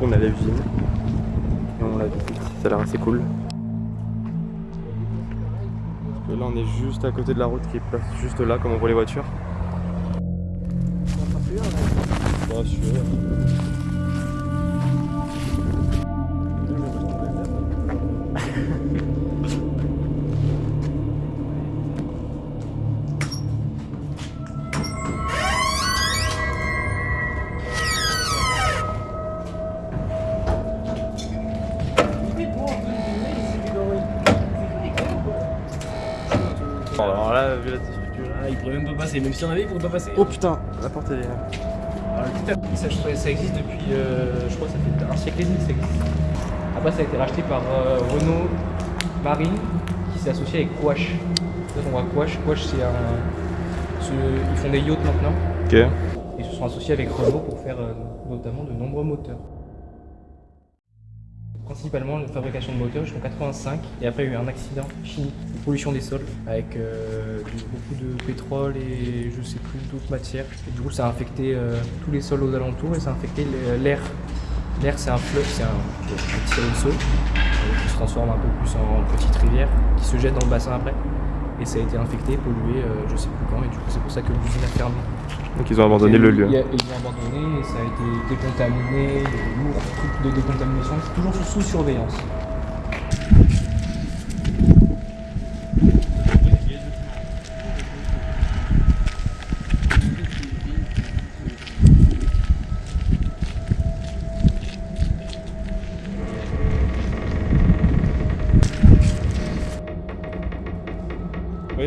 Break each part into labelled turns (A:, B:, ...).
A: coup on l'usine. Et on la visite, ça a l'air assez cool. Parce que là on est juste à côté de la route qui passe juste là comme on voit les voitures. Bah, Bon, alors là, vu la difficulté.
B: Ah, il pourrait même pas passer, même si on avait, il pourrait pas passer.
A: Oh putain, la porte elle est.
B: Alors, le petit appareil, ça, ça existe depuis, euh, je crois que ça fait un siècle et demi que ça existe. Après, ça a été racheté par euh, Renault Marine, qui s'est associé avec Quash. Là, on voit Quash. Quash, c'est un. ce- ils font des yachts maintenant.
A: Ok.
B: Ils se sont associés avec Renault pour faire euh, notamment de nombreux moteurs. Principalement la fabrication de moteurs jusqu'en 85 et après il y a eu un accident chimique, de pollution des sols avec euh, beaucoup de pétrole et je sais plus d'autres matières. Du coup ça a infecté euh, tous les sols aux alentours et ça a infecté l'air. L'air c'est un fleuve, c'est un, un petit ruisseau euh, qui se transforme un peu plus en petite rivière qui se jette dans le bassin après. Et ça a été infecté, pollué, euh, je sais plus quand, et du coup c'est pour ça que l'usine a fermé.
A: Donc ils ont abandonné le lieu.
B: A- Ils ont abandonné, et ça a été décontaminé, de lourds trucs de décontamination, toujours sous surveillance.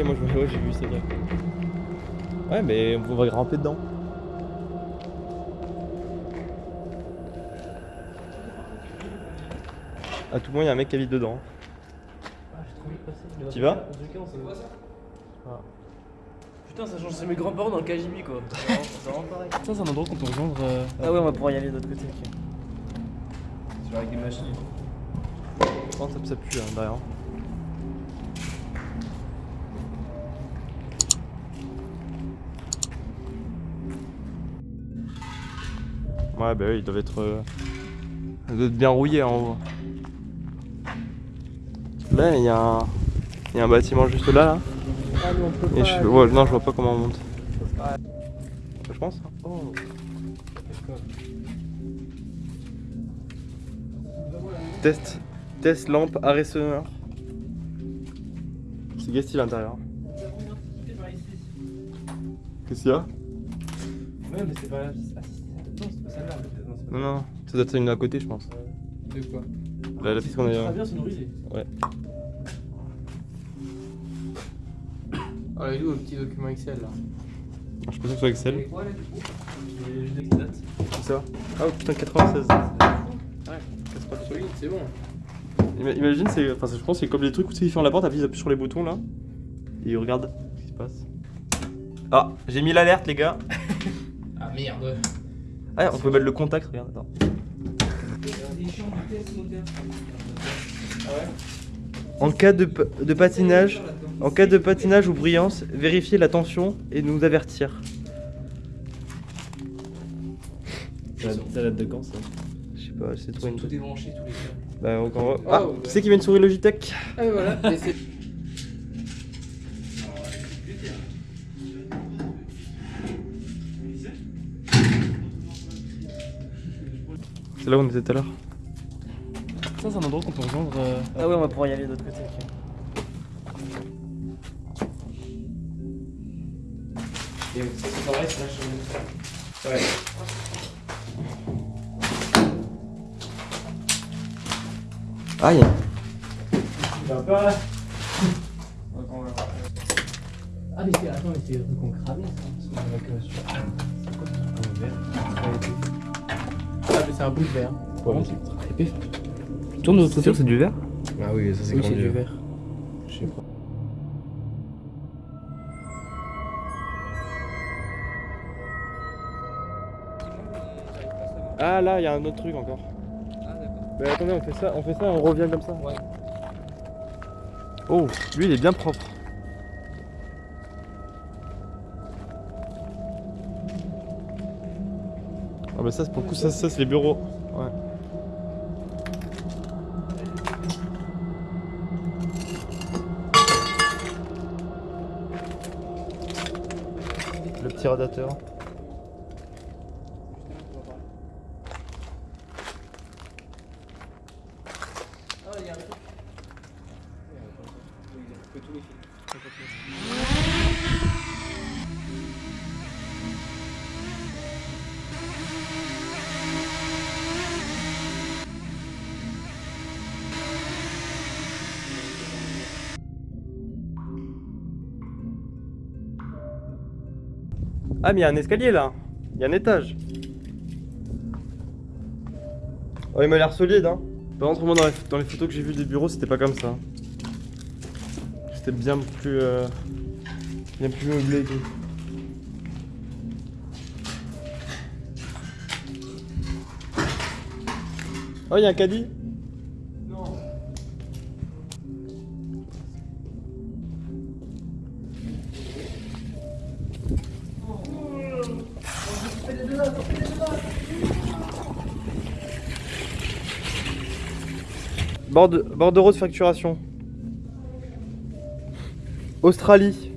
A: Oui, moi je- ouais, j'ai vu, c'est vrai. Ouais, mais on va grimper dedans. À tout moment, il y a un mec qui habite dedans. Tu vas
C: Putain, ça change, c'est mes grands-parents dans le KGB quoi. C'est vraiment pareil.
B: Ça, c'est un endroit qu'on peut rejoindre euh,
C: Ah ouais, on va pouvoir y aller de l'autre côté.
B: sur avec des machines.
A: Oh, ça, ça pue hein, derrière. Ouais, bah oui, ils doivent être, euh, ils doivent être bien rouillés en haut. Là, il y, a un... il y a un bâtiment juste là. là.
C: Ah, mais on peut
A: Et je... ouais, non, je vois pas comment on monte. Je pense. Oh. Test. Test lampe arrêt sonore. C'est Guesty à l'intérieur. Qu'est-ce qu'il y a?
B: Ouais, mais c'est pas. Non, c'est pas celle-là. Non, c'est pas
A: ça doit être une à côté, je pense.
B: De quoi
A: La, la piste qu'on est.
C: Très bien, c'est une rusée.
A: Ouais.
B: Ah, il est où le petit document Excel là
A: Ah, Je pense que ce soit Excel.
B: quoi là du coup
A: C'est ça Ah, oh, putain, 96. Ouais, casse pas dessus.
B: c'est bon.
A: Ima- Imagine, c'est. Enfin, je pense que c'est comme des trucs où tu ferment la porte, appuie appuie sur les boutons là. Et ils regardent ce qui se passe. Ah, j'ai mis l'alerte, les gars.
B: Ah merde.
A: Ah, on peut mettre le contact, regarde, attends. En cas de, de patinage, en cas de patinage ou brillance, vérifiez la tension et nous avertir.
C: Ça date de quand ça?
A: Je sais pas, c'est trop une
B: Tout est branché, tous les.
A: Bah, encore. Ah,
B: Oh,
A: qui c'est qui vient de sourire Logitech?
B: Ah, voilà. c'est-
A: là où on était tout à l'heure.
B: Ça, c'est un endroit qu'on peut rejoindre. euh,
C: Ah ouais, on va pouvoir y aller de l'autre côté.
B: Et ça, c'est pareil, c'est là sur le. Ouais.
A: Aïe
B: un peu là. Ah, mais c'est. Attends, mais c'est le truc qu'on cramait ça. Sur. C'est quoi ce truc Ah, mais c'est un bout de verre. Ouais, très épais. Tourne de l'autre côté.
A: c'est du verre
B: Ah oui, ça c'est
C: Oui, c'est du verre.
B: Je sais pas.
A: Ah là, il y a un autre truc encore.
B: Ah, d'accord.
A: Mais attendez, on fait ça, on fait ça, on revient comme ça.
B: Ouais.
A: Oh, lui il est bien propre. Ah bah ça, pour le coup, ça, ça c'est les bureaux. Ouais. Le petit radiateur.
B: Oh, il y a un truc.
A: Ah, mais il y a un escalier là. Il y a un étage. Oh, il m'a l'air solide, hein. Par contre, moi, dans les, dans les photos que j'ai vues des bureaux, c'était pas comme ça. C'était bien plus. euh, bien plus meublé et tout. Oh, il y a un caddie Borde, bordereau de facturation. Australie.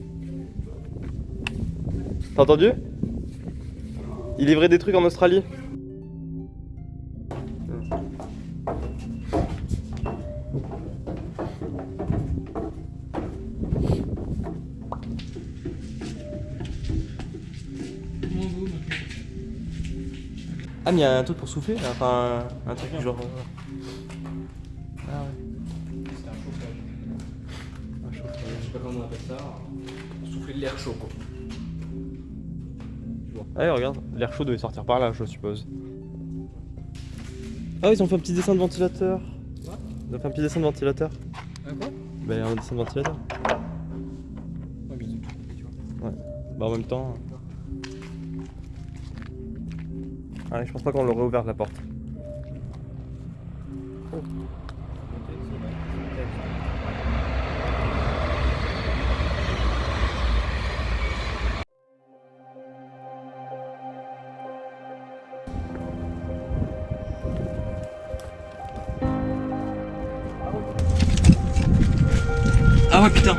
A: T'as entendu? Il livrait des trucs en Australie. Ah mais il y a un truc pour souffler enfin un truc genre...
B: Pour souffler de l'air chaud quoi.
A: Ah ouais, regarde, l'air chaud devait sortir par là, je suppose. Ah, ils ont fait un petit dessin de ventilateur.
B: Quoi
A: Ils ont fait un petit dessin de ventilateur.
B: Un quoi?
A: Bah, un dessin de ventilateur.
B: Ouais, mais ils ont tout coupé, tu vois.
A: Bah, en même temps. Ah, je pense pas qu'on l'aurait ouvert la porte. Ah ouais, putain!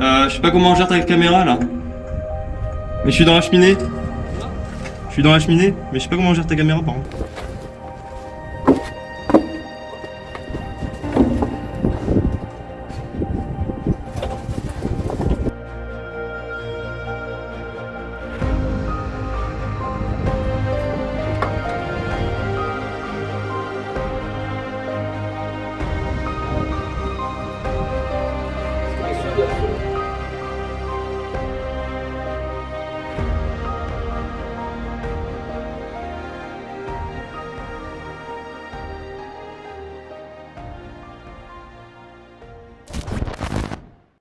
A: Euh, je sais pas comment on gère ta caméra là. Mais je suis dans la cheminée. Je suis dans la cheminée, mais je sais pas comment on gère ta caméra par contre.